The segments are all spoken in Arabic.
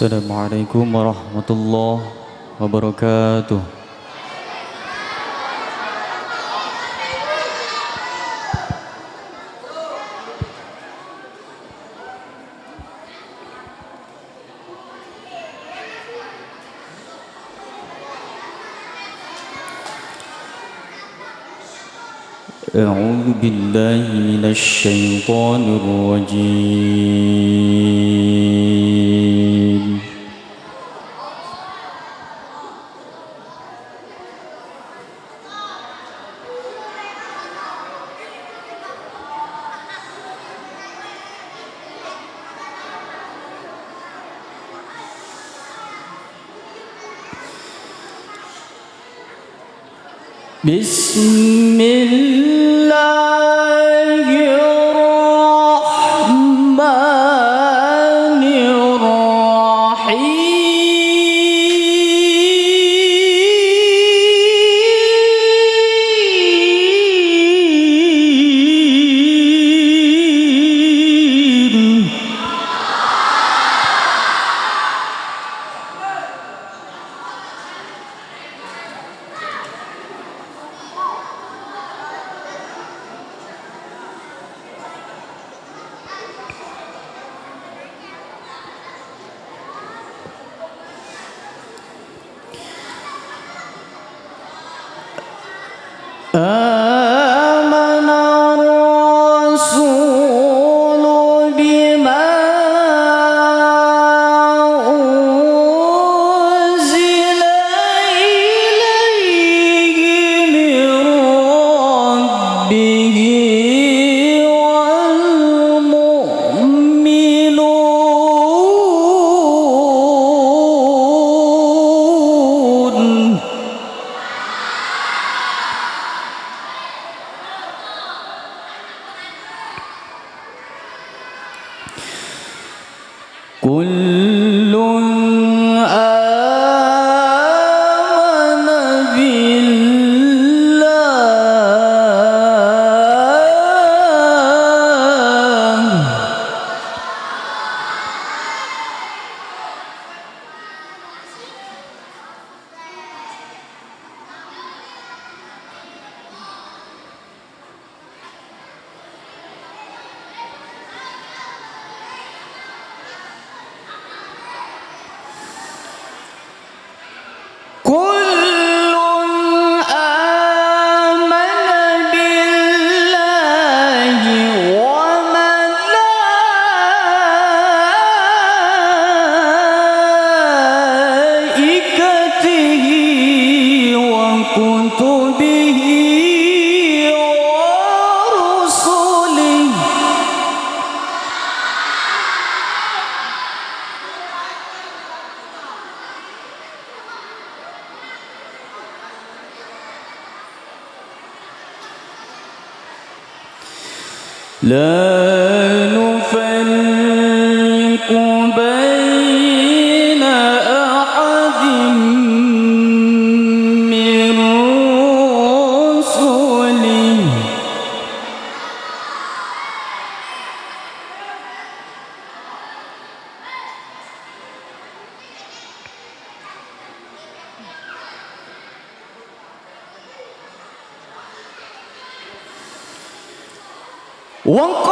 السلام عليكم ورحمة الله وبركاته. أعوذ بالله من الشيطان الرجيم. Bismillah. قل La One.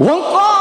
وانقاد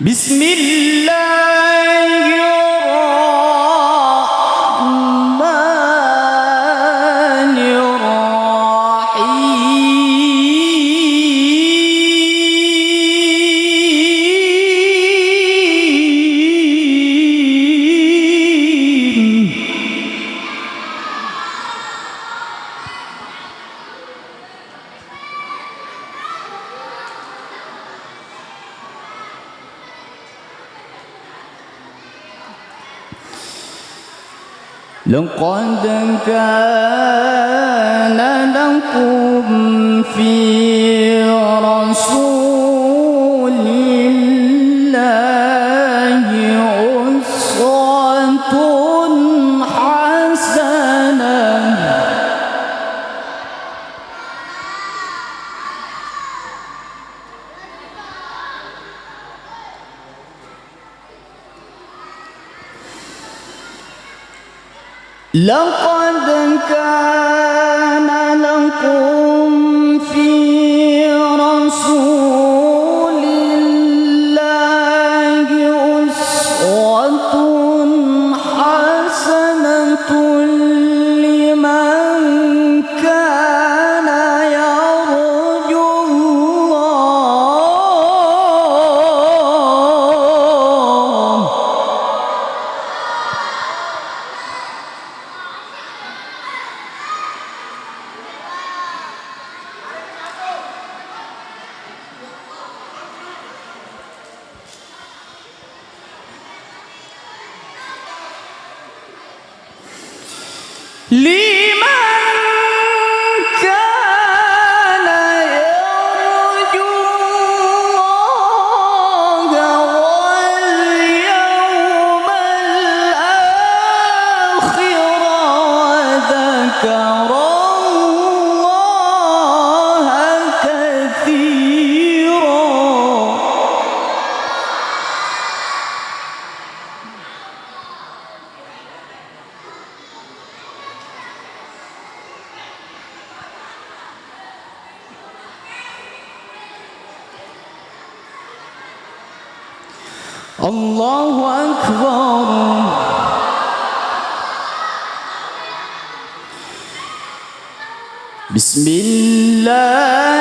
بسم الله لقد كان لكم في لقد كان الله أكبر بسم الله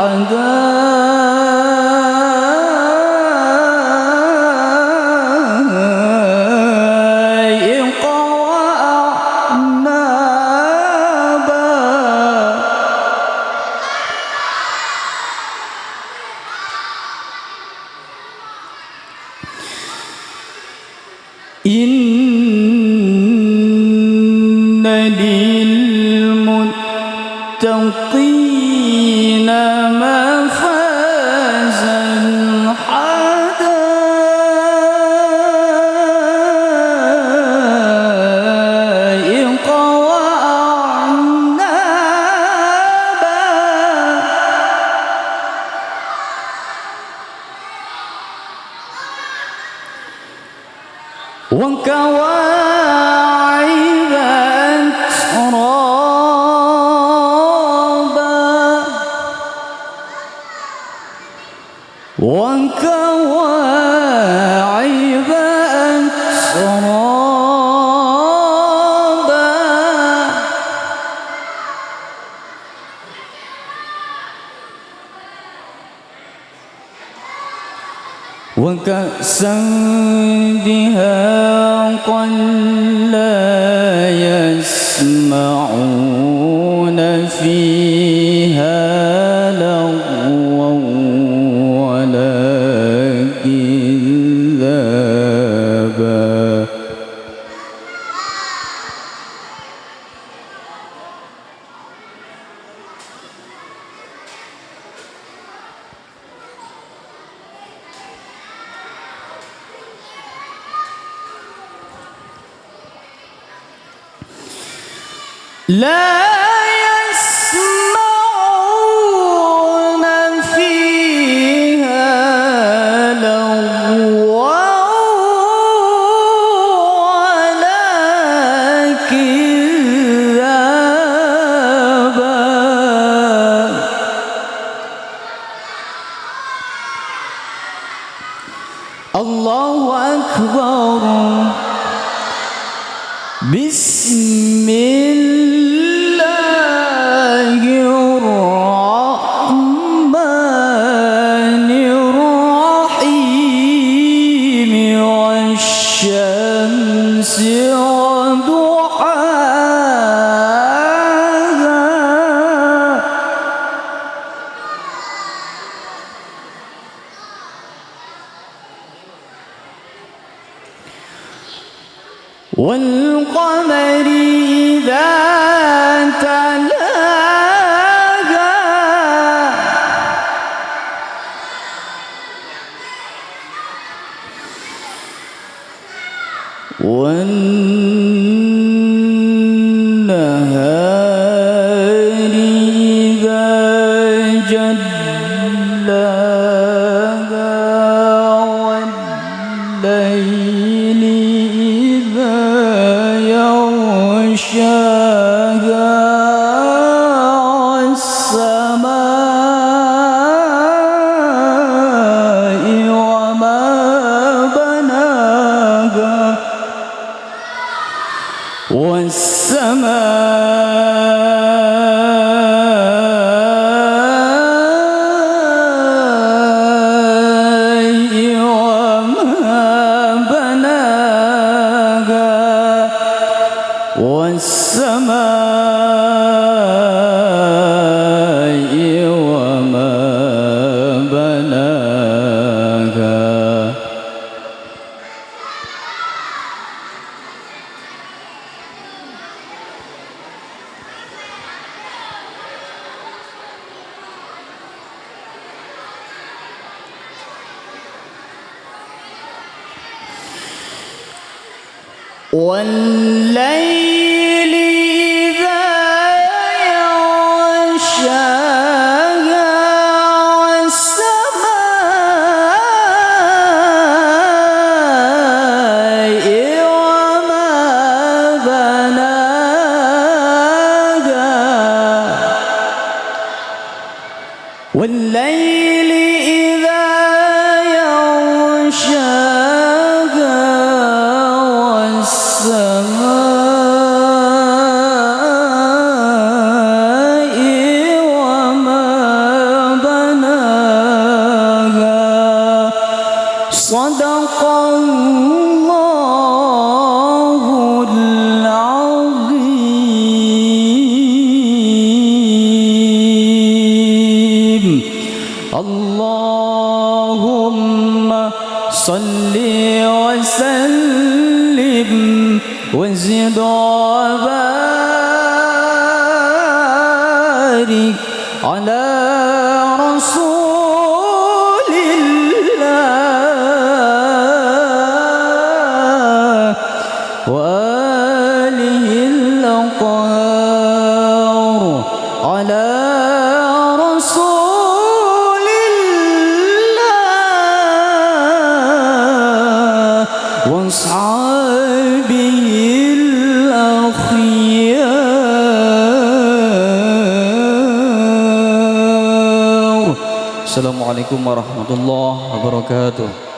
And. للمتقين ما يسمعون لا يسمعون فيها لغوا ولا كذابا الله أكبر. بسم الله والقمر إذا والليل صل وسلم وزد Assalamualaikum warahmatullahi wabarakatuh.